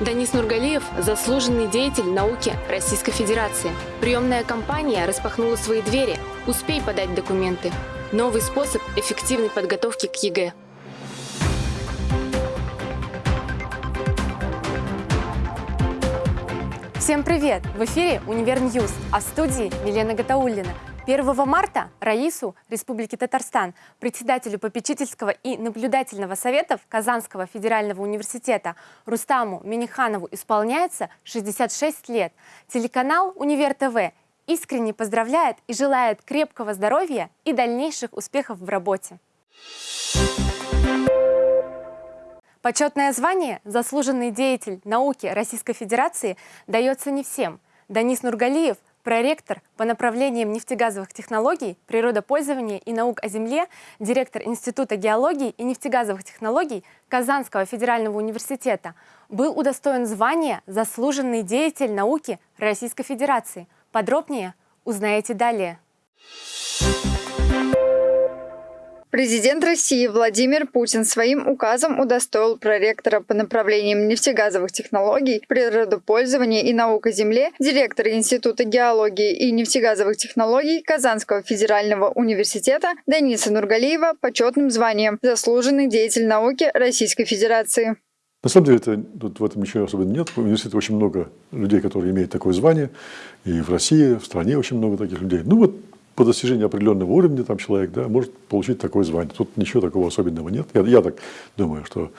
Данис Нургалиев – заслуженный деятель науки Российской Федерации. Приемная кампания распахнула свои двери. Успей подать документы. Новый способ эффективной подготовки к ЕГЭ. Всем привет! В эфире «Универ Ньюс», а в студии Милена Гатауллина. 1 марта Раису Республики Татарстан, председателю попечительского и наблюдательного советов Казанского федерального университета Рустаму Миниханову исполняется 66 лет. Телеканал «Универ ТВ» искренне поздравляет и желает крепкого здоровья и дальнейших успехов в работе. Почетное звание «Заслуженный деятель науки Российской Федерации» дается не всем. Данис Нургалиев – проректор по направлениям нефтегазовых технологий, природопользования и наук о земле, директор Института геологии и нефтегазовых технологий Казанского федерального университета, был удостоен звания «Заслуженный деятель науки Российской Федерации». Подробнее узнаете далее. Президент России Владимир Путин своим указом удостоил проректора по направлениям нефтегазовых технологий, природопользования и наук о земле, директора Института геологии и нефтегазовых технологий Казанского федерального университета Дениса Нургалиева почетным званием «Заслуженный деятель науки Российской Федерации». На самом деле, это, тут в этом ничего особенного нет. В университете очень много людей, которые имеют такое звание. И в России, в стране очень много таких людей. Ну вот по достижению определенного уровня там человек да, может получить такое звание. Тут ничего такого особенного нет. Я, я так думаю, что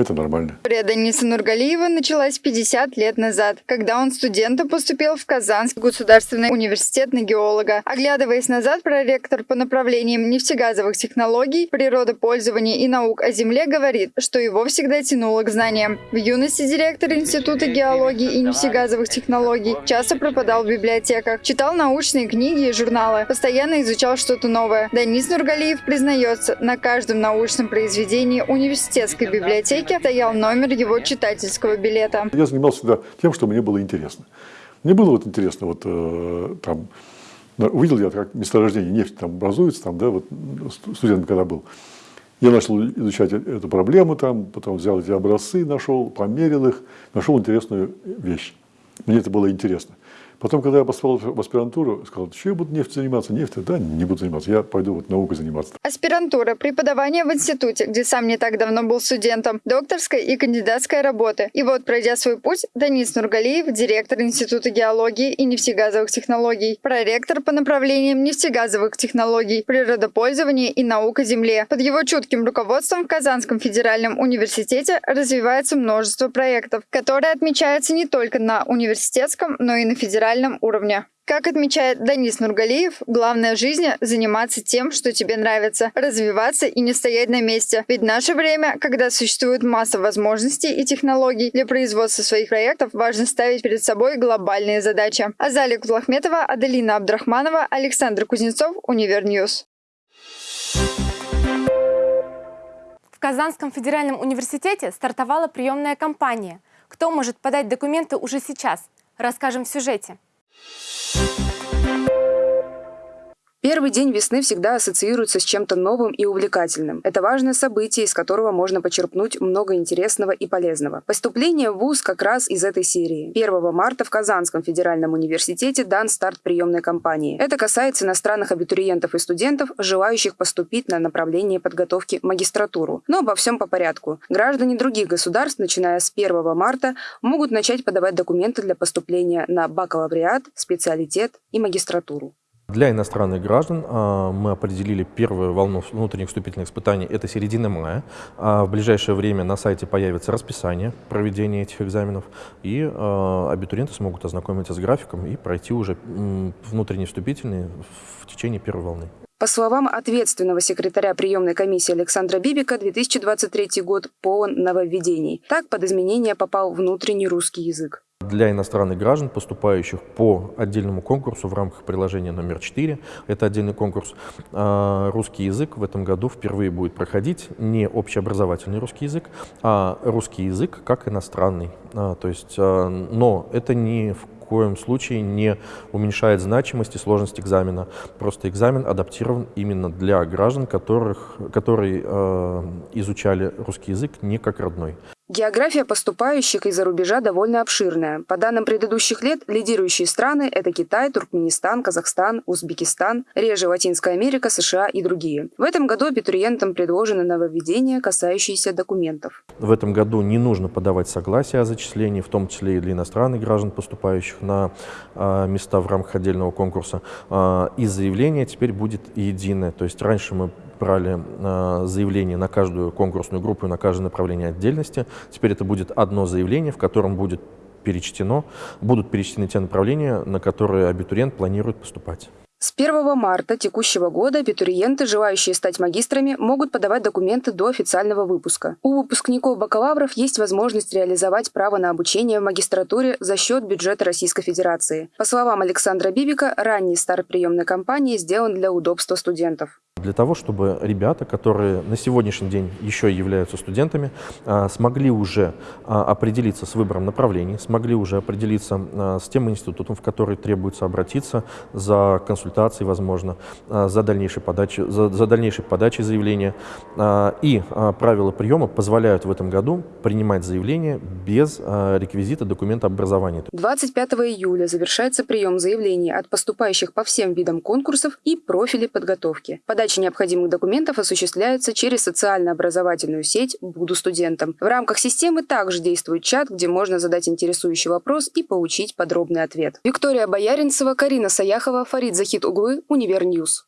это нормально. Дениса Нургалиева началась 50 лет назад, когда он студентом поступил в Казанский государственный университет на геолога. Оглядываясь назад, проректор по направлениям нефтегазовых технологий, природопользования и наук о земле говорит, что его всегда тянуло к знаниям. В юности директор Института геологии и нефтегазовых технологий часто пропадал в библиотеках, читал научные книги и журналы, постоянно изучал что-то новое. Денис Нургалиев признается, на каждом научном произведении университетской библиотеки столике стоял номер его читательского билета. Я занимался всегда тем, что мне было интересно. Мне было вот интересно, вот э, там, увидел я, как месторождение нефти там образуется, там, да, вот студент когда был. Я начал изучать э, эту проблему, там, потом взял эти образцы, нашел, померил их, нашел интересную вещь. Мне это было интересно. Потом, когда я поступал в аспирантуру, сказал, что я буду нефть заниматься? Нефть, да, не буду заниматься, я пойду вот наукой заниматься. Аспирантура, преподавание в институте, где сам не так давно был студентом, докторская и кандидатская работы. И вот, пройдя свой путь, Данис Нургалиев, директор Института геологии и нефтегазовых технологий, проректор по направлениям нефтегазовых технологий, природопользования и наука земле. Под его чутким руководством в Казанском федеральном университете развивается множество проектов, которые отмечаются не только на университетском, но и на федеральном федеральном уровне. Как отмечает Данис Нургалиев, главное в жизни – заниматься тем, что тебе нравится, развиваться и не стоять на месте. Ведь в наше время, когда существует масса возможностей и технологий для производства своих проектов, важно ставить перед собой глобальные задачи. Азалия Кутлахметова, Аделина Абдрахманова, Александр Кузнецов, Универньюз. В Казанском федеральном университете стартовала приемная кампания. Кто может подать документы уже сейчас – Расскажем в сюжете. you Первый день весны всегда ассоциируется с чем-то новым и увлекательным. Это важное событие, из которого можно почерпнуть много интересного и полезного. Поступление в ВУЗ как раз из этой серии. 1 марта в Казанском федеральном университете дан старт приемной кампании. Это касается иностранных абитуриентов и студентов, желающих поступить на направление подготовки магистратуру. Но обо всем по порядку. Граждане других государств, начиная с 1 марта, могут начать подавать документы для поступления на бакалавриат, специалитет и магистратуру. Для иностранных граждан а, мы определили первую волну внутренних вступительных испытаний, это середина мая. А в ближайшее время на сайте появится расписание проведения этих экзаменов, и а, абитуриенты смогут ознакомиться с графиком и пройти уже внутренние вступительные в течение первой волны. По словам ответственного секретаря приемной комиссии Александра Бибика, 2023 год полон нововведений. Так под изменения попал внутренний русский язык. Для иностранных граждан, поступающих по отдельному конкурсу в рамках приложения номер 4, это отдельный конкурс, а, русский язык в этом году впервые будет проходить не общеобразовательный русский язык, а русский язык как иностранный. А, то есть, а, но это ни в коем случае не уменьшает значимость и сложность экзамена. Просто экзамен адаптирован именно для граждан, которых, которые изучали русский язык не как родной. География поступающих из-за рубежа довольно обширная. По данным предыдущих лет, лидирующие страны – это Китай, Туркменистан, Казахстан, Узбекистан, реже Латинская Америка, США и другие. В этом году абитуриентам предложены нововведения, касающиеся документов. В этом году не нужно подавать согласие о зачислении, в том числе и для иностранных граждан, поступающих на э, места в рамках отдельного конкурса. Э, и заявление теперь будет единое. То есть раньше мы брали э, заявление на каждую конкурсную группу и на каждое направление отдельности. Теперь это будет одно заявление, в котором будет перечтено, будут перечтены те направления, на которые абитуриент планирует поступать. С 1 марта текущего года абитуриенты, желающие стать магистрами, могут подавать документы до официального выпуска. У выпускников бакалавров есть возможность реализовать право на обучение в магистратуре за счет бюджета Российской Федерации. По словам Александра Бибика, ранний старт приемной кампании сделан для удобства студентов для того, чтобы ребята, которые на сегодняшний день еще являются студентами, а, смогли уже а, определиться с выбором направлений, смогли уже определиться а, с тем институтом, в который требуется обратиться за консультацией, возможно, за дальнейшей подачей, за, за дальнейшей подачей заявления. И правила приема позволяют в этом году принимать заявление без реквизита документа образования. 25 июля завершается прием заявлений от поступающих по всем видам конкурсов и профилей подготовки. Подача Подача необходимых документов осуществляется через социально-образовательную сеть «Буду студентом». В рамках системы также действует чат, где можно задать интересующий вопрос и получить подробный ответ. Виктория Бояринцева, Карина Саяхова, Фарид Захид Оглы, Универньюз.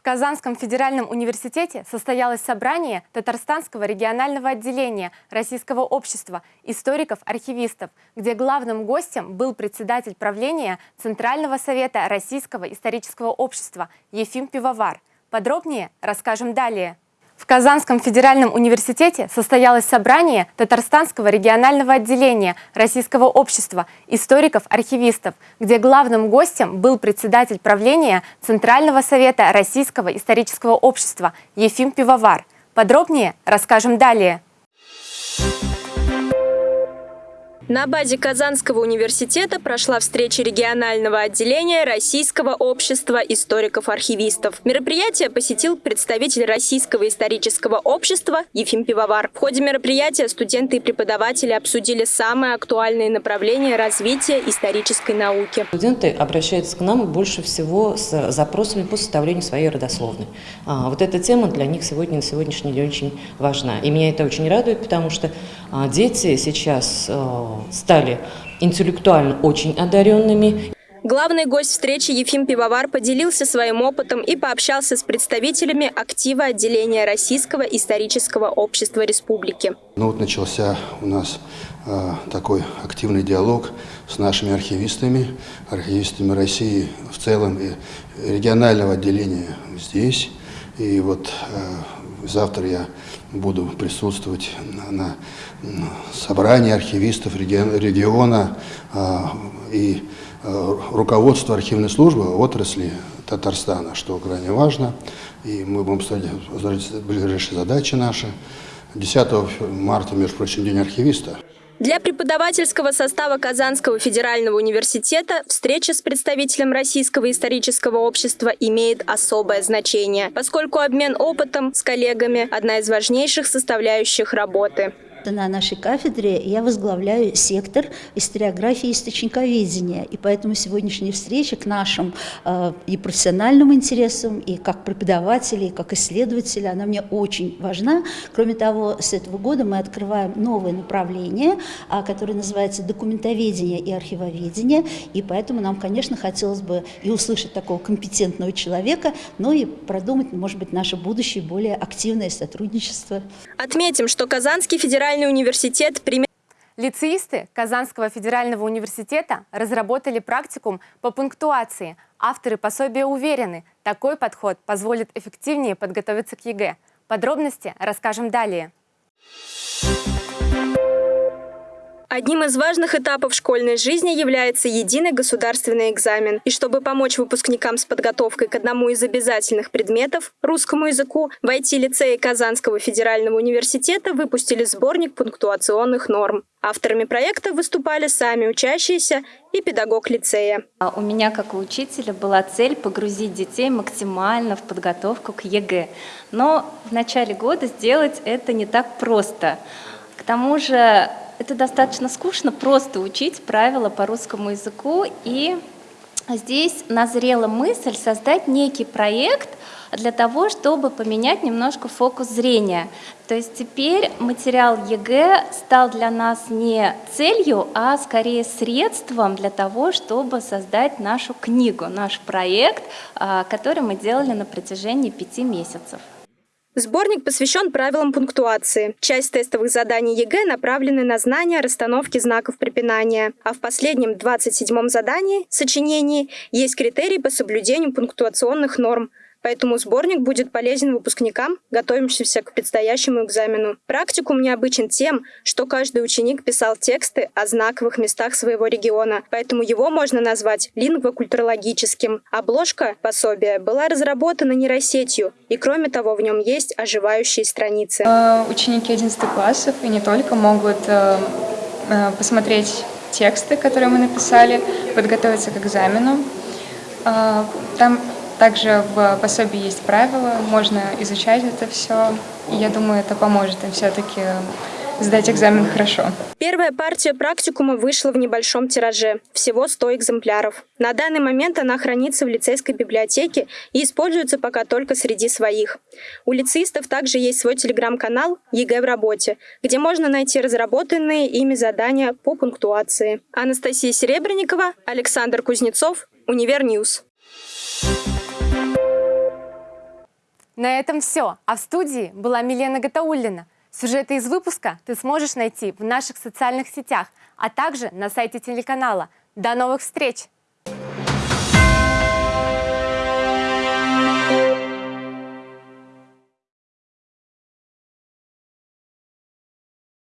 В Казанском федеральном университете состоялось собрание Татарстанского регионального отделения Российского общества историков-архивистов, где главным гостем был председатель правления Центрального совета Российского исторического общества Ефим Пивовар. Подробнее расскажем далее. В Казанском федеральном университете состоялось собрание Татарстанского регионального отделения Российского общества историков-архивистов, где главным гостем был председатель правления Центрального совета Российского исторического общества Ефим Пивовар. Подробнее расскажем далее. На базе Казанского университета прошла встреча регионального отделения Российского общества историков-архивистов. Мероприятие посетил представитель Российского исторического общества Ефим Пивовар. В ходе мероприятия студенты и преподаватели обсудили самые актуальные направления развития исторической науки. Студенты обращаются к нам больше всего с запросами по составлению своей родословной. А, вот эта тема для них сегодня на сегодняшний день очень важна. И меня это очень радует, потому что а, дети сейчас а, стали интеллектуально очень одаренными. Главный гость встречи Ефим Пивовар поделился своим опытом и пообщался с представителями актива отделения Российского исторического общества республики. Ну вот начался у нас э, такой активный диалог с нашими архивистами, архивистами России в целом и регионального отделения здесь. И вот э, завтра я буду присутствовать на, на собрании архивистов региона а, и а, руководства архивной службы отрасли Татарстана, что крайне важно. И мы будем ставить ближайшие задачи наши. 10 марта, между прочим, День архивиста. Для преподавательского состава Казанского федерального университета встреча с представителем Российского исторического общества имеет особое значение, поскольку обмен опытом с коллегами – одна из важнейших составляющих работы. На нашей кафедре я возглавляю сектор историографии и источниковедения, и поэтому сегодняшняя встреча к нашим э, и профессиональным интересам, и как преподаватели, и как исследователи, она мне очень важна. Кроме того, с этого года мы открываем новое направление, э, которое называется документоведение и архивоведение, и поэтому нам, конечно, хотелось бы и услышать такого компетентного человека, но и продумать, может быть, наше будущее более активное сотрудничество. Отметим, что Казанский федеральный федеральный университет примет... Лицеисты Казанского федерального университета разработали практикум по пунктуации. Авторы пособия уверены, такой подход позволит эффективнее подготовиться к ЕГЭ. Подробности расскажем далее. Одним из важных этапов школьной жизни является единый государственный экзамен. И чтобы помочь выпускникам с подготовкой к одному из обязательных предметов – русскому языку, в IT-лицее Казанского федерального университета выпустили сборник пунктуационных норм. Авторами проекта выступали сами учащиеся и педагог лицея. А у меня, как у учителя, была цель погрузить детей максимально в подготовку к ЕГЭ. Но в начале года сделать это не так просто. К тому же это достаточно скучно, просто учить правила по русскому языку. И здесь назрела мысль создать некий проект для того, чтобы поменять немножко фокус зрения. То есть теперь материал ЕГЭ стал для нас не целью, а скорее средством для того, чтобы создать нашу книгу, наш проект, а, который мы делали на протяжении пяти месяцев. Сборник посвящен правилам пунктуации. Часть тестовых заданий ЕГЭ направлены на знание расстановки знаков препинания, а в последнем 27-м задании, сочинении, есть критерии по соблюдению пунктуационных норм, Поэтому сборник будет полезен выпускникам, готовящимся к предстоящему экзамену. Практикум необычен тем, что каждый ученик писал тексты о знаковых местах своего региона, поэтому его можно назвать лингвокультурологическим. Обложка пособия была разработана нейросетью, и кроме того в нем есть оживающие страницы. Э, ученики 11 классов и не только могут э, э, посмотреть тексты, которые мы написали, подготовиться к экзамену. Там также в пособии есть правила, можно изучать это все. И я думаю, это поможет им все-таки сдать экзамен хорошо. Первая партия практикума вышла в небольшом тираже, всего 100 экземпляров. На данный момент она хранится в лицейской библиотеке и используется пока только среди своих. У лицеистов также есть свой телеграм-канал «ЕГЭ в работе», где можно найти разработанные ими задания по пунктуации. Анастасия Серебренникова, Александр Кузнецов, Универньюз. На этом все. А в студии была Милена Гатауллина. Сюжеты из выпуска ты сможешь найти в наших социальных сетях, а также на сайте телеканала. До новых встреч!